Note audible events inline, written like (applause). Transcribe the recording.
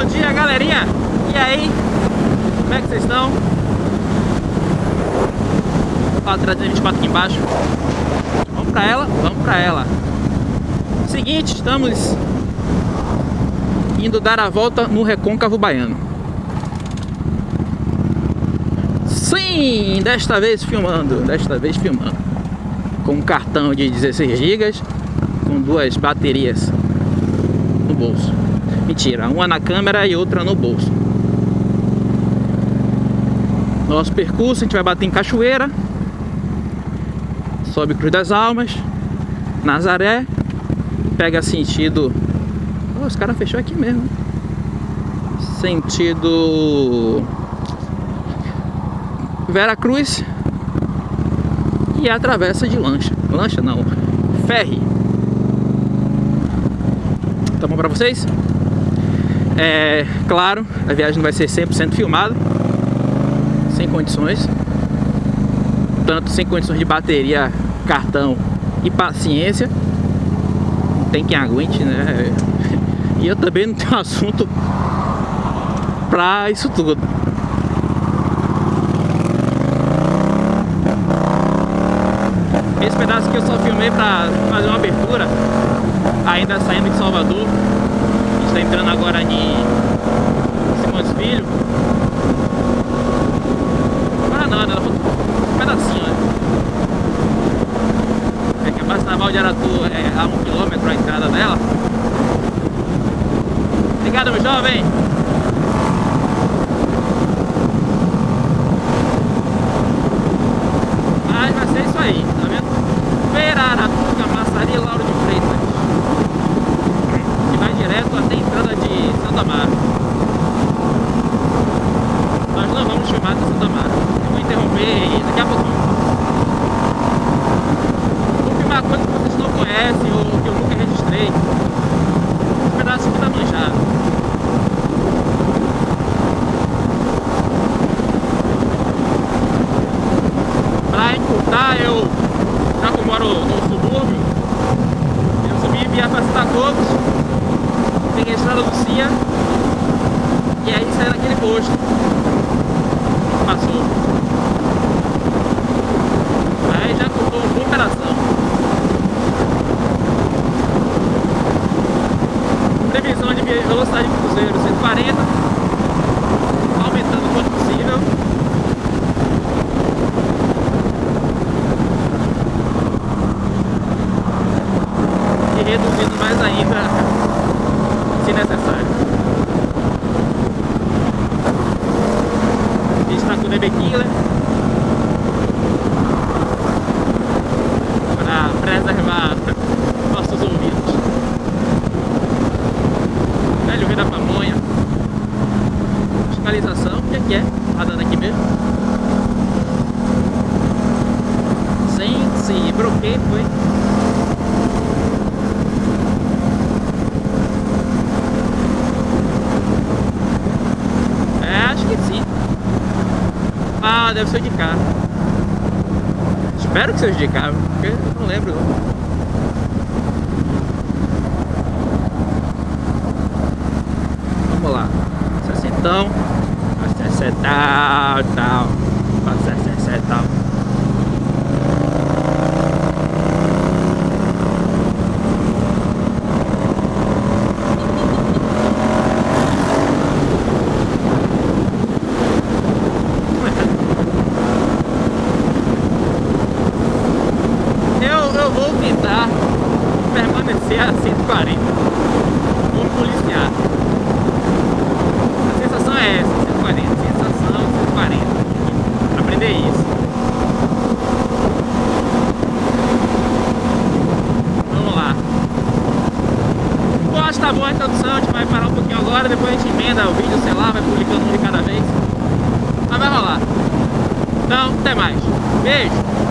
Bom dia, galerinha! E aí? Como é que vocês estão? Fala 324 aqui embaixo. Vamos pra ela? Vamos pra ela. Seguinte, estamos indo dar a volta no Recôncavo Baiano. Sim, desta vez filmando, desta vez filmando. Com um cartão de 16 GB, com duas baterias no bolso. Mentira, uma na câmera e outra no bolso. Nosso percurso, a gente vai bater em Cachoeira, sobe Cruz das Almas, Nazaré, pega sentido... Oh, os caras fechou aqui mesmo. Sentido... Vera Cruz e atravessa de lancha. Lancha não, ferry. Tá bom pra vocês? É claro, a viagem não vai ser 100% filmada, sem condições, tanto sem condições de bateria, cartão e paciência. Tem quem aguente, né? E eu também não tenho (laughs) assunto pra isso tudo. Esse pedaço aqui eu só filmei pra fazer uma abertura Ainda saindo de Salvador Tá entrando agora em Simões Filho Agora não, né? Um pedacinho, né? É que a base naval de Aratu é a 1 km a entrada dela Obrigado, meu jovem! Mas vai ser isso aí, tá vendo? Veraratuca, Massari Lauro de Freitas Que vai direto até a entrada de Santa Mara Nós não vamos filmar de Santa Mara Eu vou interromper aí daqui a pouquinho Vou filmar coisas que vocês não conhecem ou que eu nunca registrei Esse pedaço aqui tá manjado Pra encurtar eu já que eu moro no subúrbio, eu subi via Cobos, peguei a estrada do Cia e aí saí naquele posto. Passou. Aí já cortou uma operação. Previsão de velocidade de cruzeiro 140, aumentando o quanto possível. e reduzindo mais ainda se necessário. DB Killer para preservar nossos ouvidos. Velho Rei da Pamonha. Fiscalização, o que é que é? Tá dando aqui mesmo? Sem se broquei, foi. que sim. Deve ser de carro. Espero que seja de carro, porque eu não lembro. Vamos lá. 60, tal, 60 tal, 60 tal. Eu vou tentar permanecer a 140 como policiado. A sensação é essa, 140, sensação 140. Aprender isso. Vamos lá. Bom, acho que tá boa a introdução, a gente vai parar um pouquinho agora, depois a gente emenda o vídeo, sei lá, vai publicando um de cada vez. Mas vai rolar. Então, até mais. Beijo!